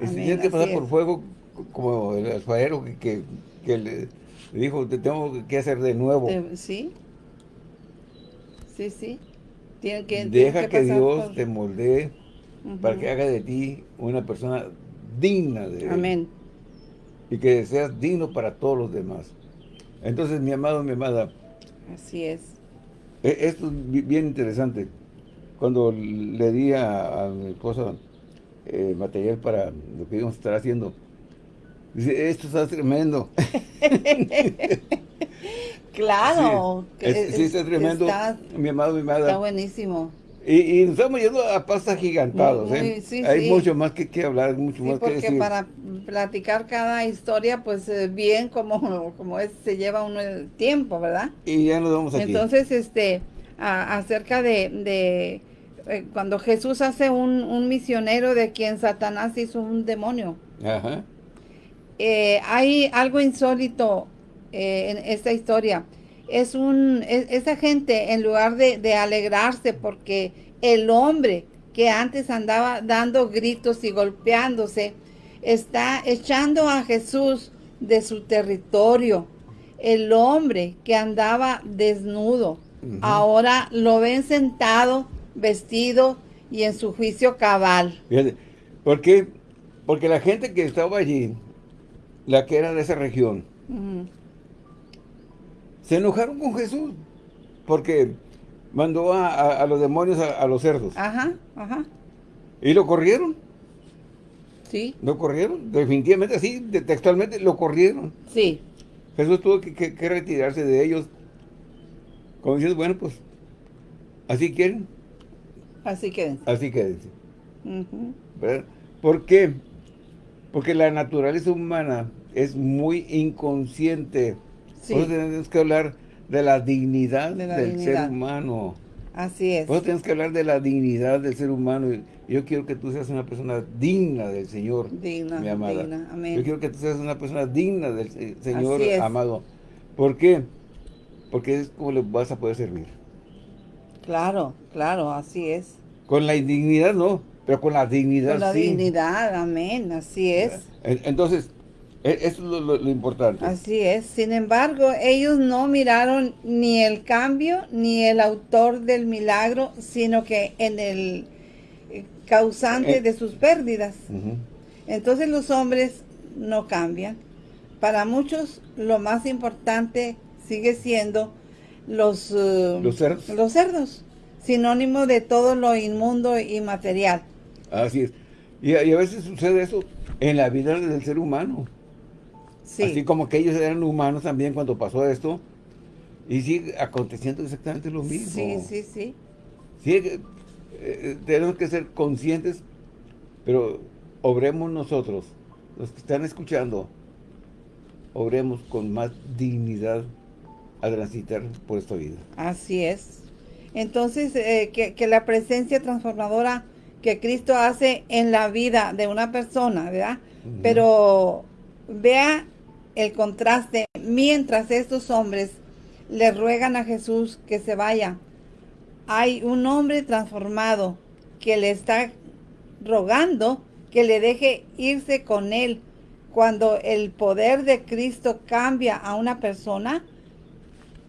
si tienes que pasar por fuego, como el alfarero que, le, dijo, te tengo que hacer de nuevo. sí. Sí, sí. Tiene que, deja que, Dios te moldee para que haga de ti una persona digna de Amén. Y que seas digno para todos los demás. Entonces, mi amado, mi amada. Así es. E, esto es bien interesante cuando le di a, mi esposa eh, material para lo que íbamos a estar haciendo, dice, esto está tremendo. [LAUGHS] claro. Sí, está tremendo, mi amado, mi amada. Está buenísimo. Y, y, nos estamos yendo a pastas gigantados, ¿eh? Hay mucho más que, que hablar, mucho más que decir. porque para platicar cada historia, pues eh, bien como, [LAUGHS] como es, se lleva uno el tiempo, ¿verdad? Y ya nos vamos aquí. Entonces, este, acerca de eh, cuando Jesús hace un, misionero de quien Satanás hizo un demonio. Eh, hay algo insólito eh, en esta historia. Es un, esa gente, en lugar de, alegrarse porque el hombre que antes andaba dando gritos y golpeándose, está echando a Jesús de su territorio. El hombre que andaba desnudo, ahora lo ven sentado vestido y en su juicio cabal. ¿por qué? Porque la gente que estaba allí, la que era de esa región, se enojaron con Jesús, porque mandó a, los demonios a, los cerdos. Ajá, ajá. Y lo corrieron. Sí. Lo corrieron, definitivamente así, textualmente lo corrieron. Sí. Jesús tuvo que, retirarse de ellos. Como diciendo, bueno, pues, así quieren. Así quédense. Así quédense. ¿Por qué? Porque la naturaleza humana es muy inconsciente. Sí. Eso tenemos que hablar de la dignidad del ser humano. Así es. Eso tenemos que hablar de la dignidad del ser humano. Yo quiero que tú seas una persona digna del Señor, digna, mi amada. Digna. Amén. Yo quiero que tú seas una persona digna del Señor amado. ¿Por qué? Porque es como le vas a poder servir. Claro, claro, así es. Con la indignidad no, pero con la dignidad Con la dignidad, amén, así es. Entonces, eso es lo, importante. Así es. Sin embargo, ellos no miraron ni el cambio ni el autor del milagro, sino que en el eh, causante eh. de sus pérdidas. Entonces los hombres no cambian. Para muchos lo más importante sigue siendo los, eh, los, cerdos. sinónimo de todo lo inmundo y material. Así es. Y, a veces sucede eso en la vida del ser humano. Sí. Así como que ellos eran humanos también cuando pasó esto. Y sigue aconteciendo exactamente lo mismo. Sí, sí, sí. Sí, eh, tenemos que ser conscientes, pero obremos nosotros, los que están escuchando, obremos con más dignidad a transitar por esta vida. Así es. Entonces, eh, que, la presencia transformadora que Cristo hace en la vida de una persona, ¿verdad? Pero vea el contraste, mientras estos hombres le ruegan a Jesús que se vaya, hay un hombre transformado que le está rogando que le deje irse con él. Cuando el poder de Cristo cambia a una persona,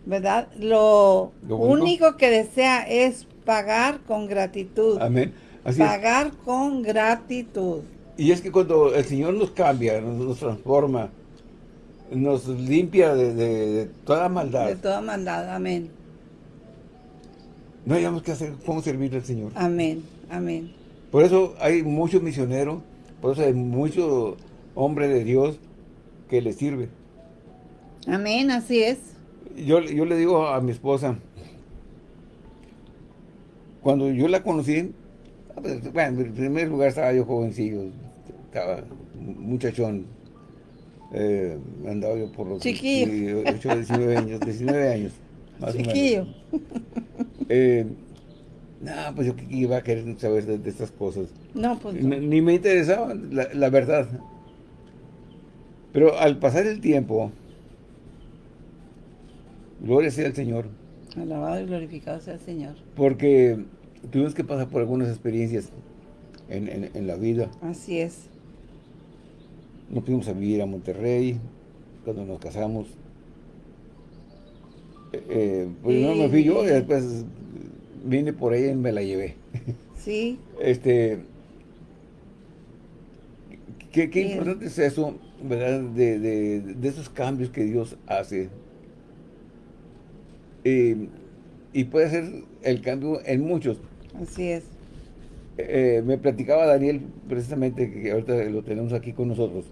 ¿verdad? Lo, único que desea es pagar con gratitud. Amén. pagar con gratitud. Y es que cuando el Señor nos cambia, nos, transforma, nos limpia de, toda maldad. De toda maldad, amén. No hayamos que hacer, cómo servir al Señor. Amén, amén. Por eso hay muchos misioneros, por eso hay muchos hombres de Dios que le sirve. Amén, así es. Yo, yo le digo a mi esposa, cuando yo la conocí, ah, pues, bueno, en primer lugar estaba yo jovencillo, estaba muchachón. Eh, andaba yo por los Chiquillo. 18, 19 años, 19 años, más Chiquillo. o menos. Eh, no, pues yo iba a querer saber de, estas cosas. No, pues Ni, me interesaba, la, verdad. Pero al pasar el tiempo, gloria sea al Señor. Alabado y glorificado sea el Señor. Porque tuvimos que pasar por algunas experiencias en, la vida. Así es. Nos fuimos a vivir a Monterrey, cuando nos casamos. Eh, eh, pues no me fui yo, y después vine por ella y me la llevé. [LAUGHS] Sí. Este, qué, importante es eso, ¿verdad? De, esos cambios que Dios hace. y puede ser el cambio en muchos. Así es. Eh, me platicaba Daniel, precisamente, que ahorita lo tenemos aquí con nosotros,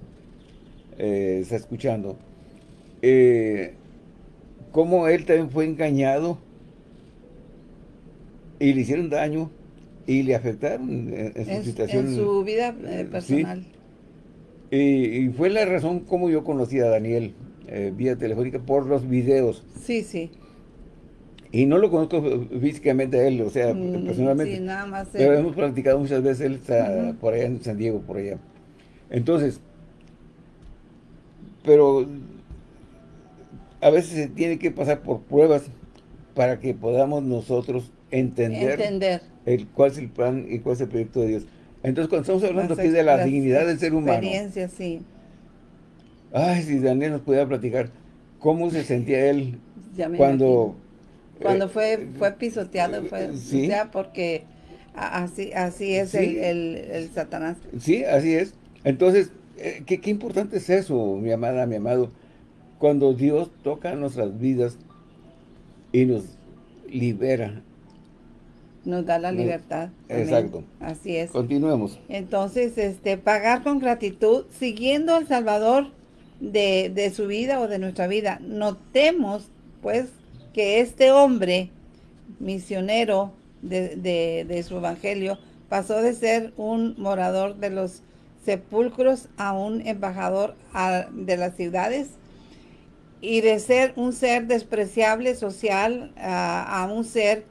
eh, está escuchando, eh, cómo él también fue engañado y le hicieron daño y le afectaron en, su situación. En su vida eh, personal. Y, fue la razón como yo conocí a Daniel eh, vía telefónica por los videos. Sí, sí. Y no lo conozco físicamente a él, o sea, mm, personalmente. Sí, nada más. Pero hemos practicado muchas veces, él está por allá en San Diego, por allá. Entonces, pero a veces se tiene que pasar por pruebas para que podamos nosotros entender, El, cuál es el plan y cuál es el proyecto de Dios. Entonces, cuando estamos hablando aquí de la dignidad del ser humano. Experiencia, sí. Ay, si Daniel nos pudiera platicar cómo se sentía él [LAUGHS] cuando... Cuando fue, eh, fue pisoteado, fue ¿sí? porque así, así es el, el, Satanás. Sí, así es. Entonces, eh, ¿qué, qué importante es eso, mi amada, mi amado. Cuando Dios toca nuestras vidas y nos libera nos da la libertad. Exacto. Así es. Continuemos. Entonces, este, pagar con gratitud, siguiendo al Salvador de, su vida o de nuestra vida. Notemos, pues, que este hombre misionero de, su evangelio pasó de ser un morador de los sepulcros a un embajador de las ciudades y de ser un ser despreciable social a un ser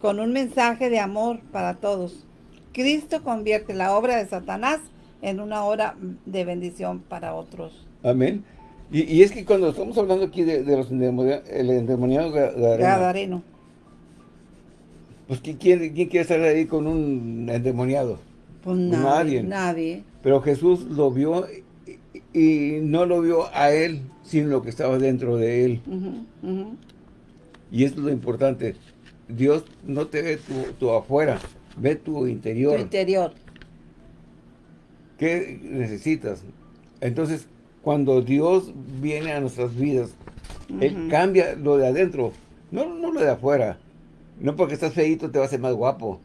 con un mensaje de amor para todos. Cristo convierte la obra de Satanás en una obra de bendición para otros. Amén. Y, es que cuando estamos hablando aquí de, los el endemoniado Gadareno, pues ¿quién ¿quién quiere estar ahí con un endemoniado? Pues nadie, nadie. Pero Jesús lo vio y, no lo vio a él, sino lo que estaba dentro de él. Y eso es lo importante. Dios no te ve tu, afuera, ve tu interior. Tu interior. ¿Qué necesitas? Entonces, cuando Dios viene a nuestras vidas, Él cambia lo de adentro, no, no lo de afuera. No porque estás feito te va a hacer más guapo.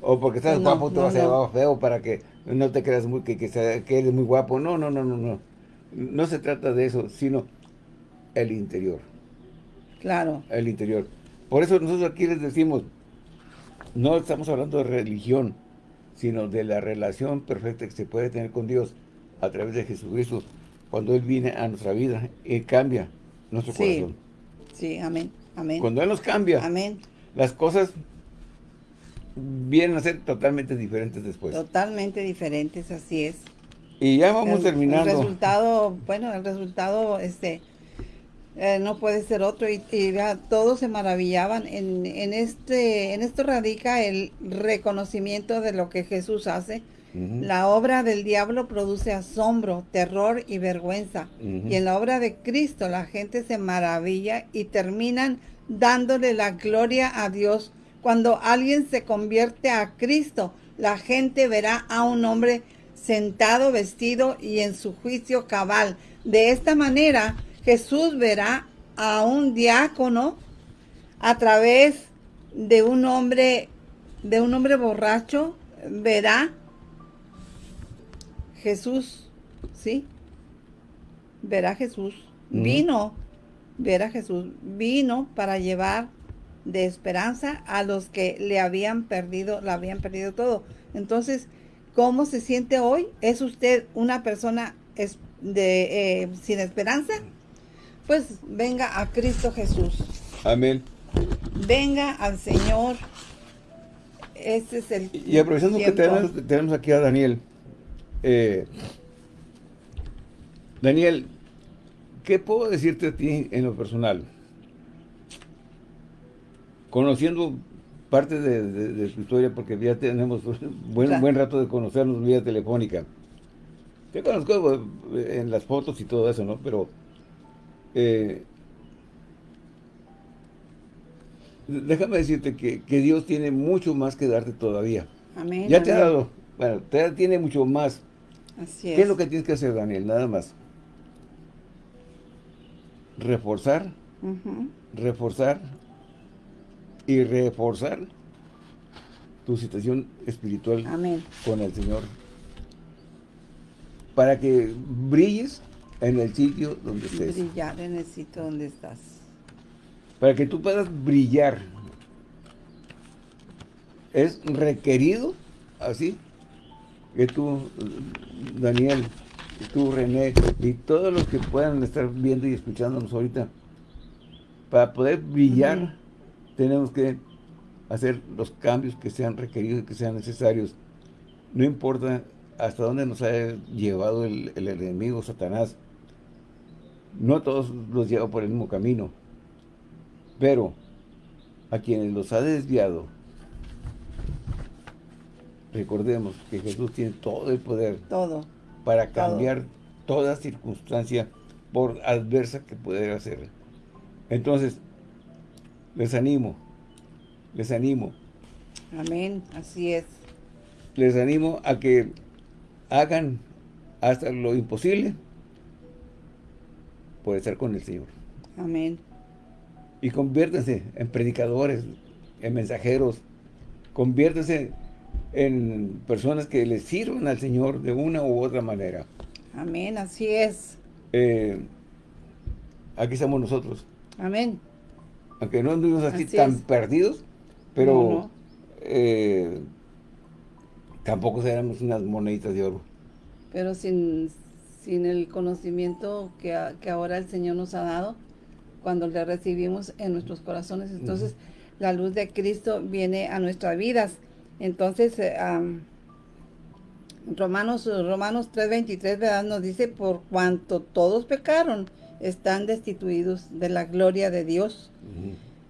O porque estás guapo te va a más feo para que no te creas muy, que, que, que eres muy guapo. No, no, no, no, no. No se trata de eso, sino el interior. Claro. El interior. Por eso nosotros aquí les decimos, no estamos hablando de religión, sino de la relación perfecta que se puede tener con Dios a través de Jesucristo, cuando Él viene a nuestra vida y cambia nuestro corazón. Sí, amén, amén. Cuando Él nos cambia, amén. las cosas vienen a ser totalmente diferentes después. Totalmente diferentes, así es. Y ya vamos terminando. El resultado, bueno, el resultado, este, eh, no puede ser otro y, todos se maravillaban. En, en, este, en esto radica el reconocimiento de lo que Jesús hace. La obra del diablo produce asombro, terror y vergüenza. Y en la obra de Cristo la gente se maravilla y terminan dándole la gloria a Dios. Cuando alguien se convierte a Cristo, la gente verá a un hombre sentado, vestido y en su juicio cabal. De esta manera, Jesús verá a un diácono a través de un hombre, de un hombre borracho, verá Jesús, ¿sí? Verá Jesús. Vino, verá Jesús, vino para llevar de esperanza a los que le habían perdido, la habían perdido todo. Entonces, ¿cómo se siente hoy? ¿Es usted una persona de, eh, sin esperanza? pues venga a Cristo Jesús. Amén. Venga al Señor. Este es el Y aprovechando que tenemos, aquí a Daniel. Eh, Daniel, ¿qué puedo decirte a ti en lo personal? Conociendo parte de, su historia, porque ya tenemos [LAUGHS] buen, buen rato de conocernos vía telefónica. Te conozco eh, en las fotos y todo eso, ¿no? Pero eh, déjame decirte que, Dios tiene mucho más que darte todavía. Amén. Ya te ha dado, bueno, te tiene mucho más. Así es. ¿Qué es lo que tienes que hacer, Daniel? Nada más. Reforzar, reforzar y reforzar tu situación espiritual con el Señor. Para que brilles en el sitio donde estés. Brillar en el sitio donde estás. Para que tú puedas brillar. Es requerido, así, que tú, Daniel, tú, René, y todos los que puedan estar viendo y escuchándonos ahorita, para poder brillar, tenemos que hacer los cambios que sean requeridos y que sean necesarios. No importa hasta dónde nos haya llevado el enemigo, Satanás, no todos los lleva por el mismo camino, pero a quienes los ha desviado, recordemos que Jesús tiene todo el poder todo, para cambiar toda circunstancia por adversa que pudiera ser. Entonces, les animo, les animo. Amén, así es. Les animo a que hagan hasta lo imposible puede estar con el Señor. Amén. Y conviértanse en predicadores, en mensajeros, conviértanse en personas que le sirvan al Señor de una u otra manera. Amén, así es. Eh, aquí estamos nosotros. Amén. Aunque no anduvimos así, tan perdidos, pero eh, tampoco seremos unas moneditas de oro. Pero sin, sin el conocimiento que, que, ahora el Señor nos ha dado cuando le recibimos en nuestros corazones. Entonces, la luz de Cristo viene a nuestras vidas. Entonces, eh, Romanos, Romanos 3.23, ¿verdad? Nos dice, por cuanto todos pecaron, están destituidos de la gloria de Dios.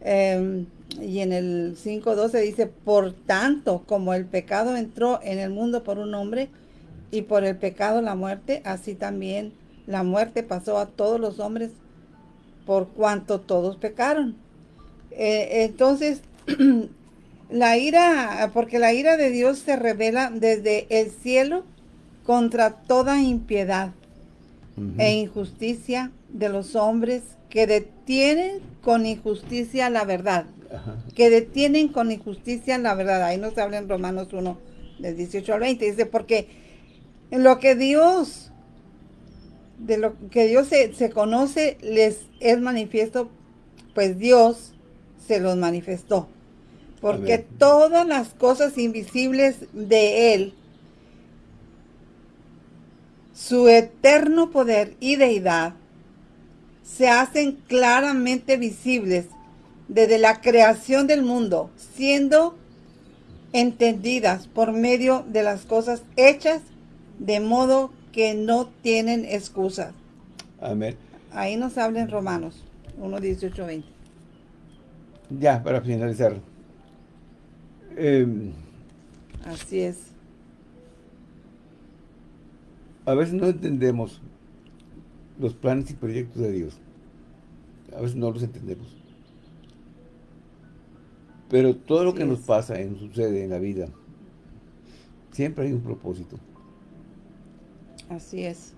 Em, y en el 5.12 dice, por tanto, como el pecado entró en el mundo por un hombre, y por el pecado la muerte, así también la muerte pasó a todos los hombres por cuanto todos pecaron. Eh, entonces, [CLEARS THROAT] la ira, porque la ira de Dios se revela desde el cielo contra toda impiedad e injusticia de los hombres que detienen con injusticia la verdad. Que detienen con injusticia la verdad. Ahí nos habla en Romanos 1, del 18 al 20. Dice, porque en lo que Dios, de lo que Dios se, conoce, les es manifiesto, pues Dios se los manifestó. Porque todas las cosas invisibles de Él, su eterno poder y deidad, se hacen claramente visibles desde la creación del mundo, siendo entendidas por medio de las cosas hechas, de modo que no tienen excusas. Amén. Ahí nos habla en Romanos 1, 18, 20. Ya, para finalizar. Em, Así es. A veces no entendemos los planes y proyectos de Dios. A veces no los entendemos. Pero todo lo que nos pasa y nos sucede en la vida, siempre hay un propósito. Así es.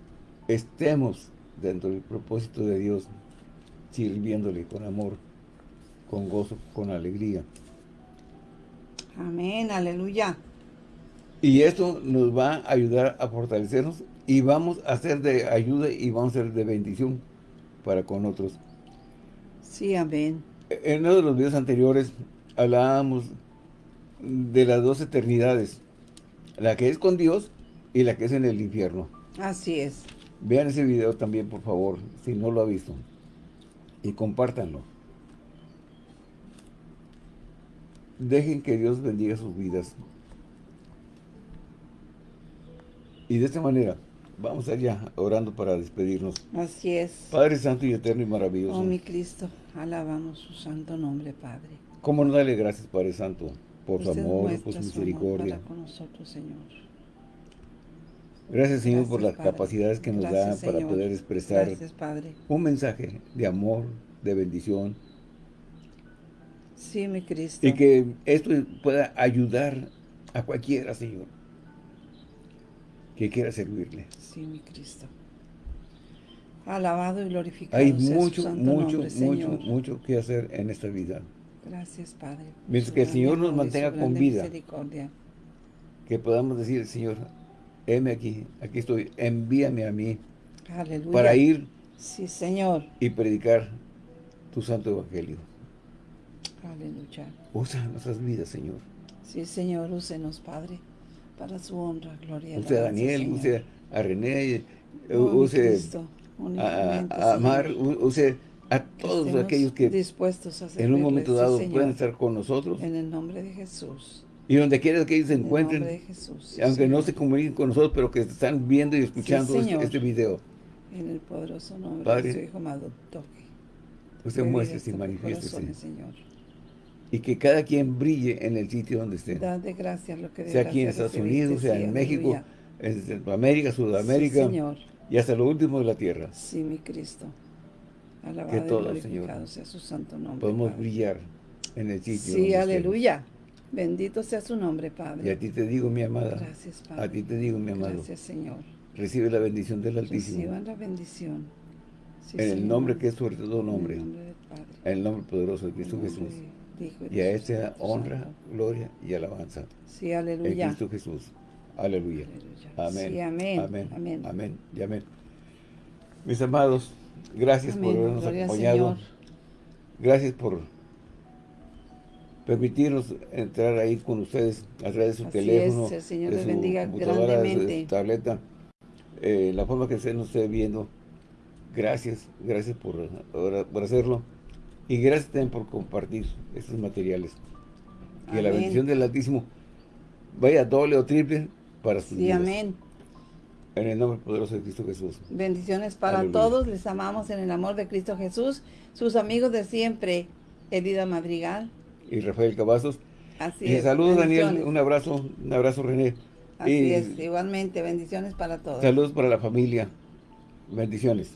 Estemos dentro del propósito de Dios, sirviéndole con amor, con gozo, con alegría. Amén, aleluya. Y esto nos va a ayudar a fortalecernos y vamos a ser de ayuda y vamos a ser de bendición para con otros. Sí, amén. En uno de los videos anteriores hablábamos de las dos eternidades, la que es con Dios y la que es en el infierno. Así es. Vean ese video también, por favor, si no lo ha visto. Y compártanlo. Dejen que Dios bendiga sus vidas. Y de esta manera, vamos allá orando para despedirnos. Así es. Padre Santo y Eterno y Maravilloso. Oh, mi Cristo, alabamos su santo nombre, Padre. ¿Cómo no darle gracias, Padre Santo, por su amor, por su amor misericordia? para con nosotros, Señor. Gracias, Señor, por las Padre. capacidades que nos Gracias, da para Señor. poder expresar Gracias, Padre. un mensaje de amor, de bendición, Sí, mi Cristo. y que esto pueda ayudar a cualquiera, Señor, que quiera servirle. Sí, mi Cristo. Alabado y glorificado Hay sea su mucho, santo mucho, nombre, mucho, Señor. mucho que hacer en esta vida. Gracias, Padre. Mientras que el Señor nos mantenga con vida. misericordia. Que podamos decir, Señor, heme aquí, aquí estoy, envíame a mí Aleluya. para ir Sí, Señor. y predicar tu santo evangelio. Aleluya. Usa nuestras vidas, Señor. Sí, Señor, úsenos, Padre, para su honra, gloria Use a Daniel, Señor. use a René, use Cristo, a, a Amar, Señor, use a todos estemos aquellos que dispuestos a en un momento dado Señor, pueden estar con nosotros. en el nombre de Jesús. Y donde quiera que ellos se En encuentren, Jesús. sí, aunque no se comuniquen con nosotros, pero que están viendo y escuchando este, este video. En el poderoso nombre Padre, de su Hijo amado, toque. Usted muestre y en manifieste, Señor. Y que cada quien brille en el sitio donde esté. Dad de gracias lo que Sea aquí en Estados Unidos, sea sí, en México, aleluya. en Centroamérica, Sudamérica, Sí, Señor. y hasta lo último de la tierra. Sí, mi Cristo. Alabado Que todos, Señor, sea su santo nombre. Podemos Padre. brillar en el sitio Sí, donde estemos. aleluya. Bendito sea su nombre, Padre. Y a ti te digo, mi amada, Gracias, Padre. a ti te digo, mi amado, Gracias, Señor. recibe la bendición del Altísimo. Reciban la bendición. Sí, en el nombre que es sobre todo En nombre, el nombre del Padre. en el nombre poderoso de En Cristo Jesús. Y a de su este honra, gloria y alabanza. Sí, En aleluya. Cristo Jesús. Aleluya. Aleluya. Amén. Sí, amén. Amén. Amén. Amén. Y amén. Mis amados, gracias por habernos Gloria acompañado. Gracias por permitirnos entrar ahí con ustedes a través de su Así teléfono, es, el Señor de su bendiga computadora, de su- de su grandemente. tableta, eh, la forma que usted nos esté viendo. Gracias, gracias por, por hacerlo. Y gracias también por compartir estos materiales. Que la bendición del Altísimo vaya doble o triple para sus Sí, vidas. amén. En el nombre poderoso de Cristo Jesús. Bendiciones para Aleluya. todos. Les amamos en el amor de Cristo Jesús. Sus amigos de siempre, Elida Madrigal. Y Rafael Cavazos. Así Y es. saludos, Daniel. Un abrazo, un abrazo, René. Así y es, igualmente. Bendiciones para todos. saludos para la familia. Bendiciones.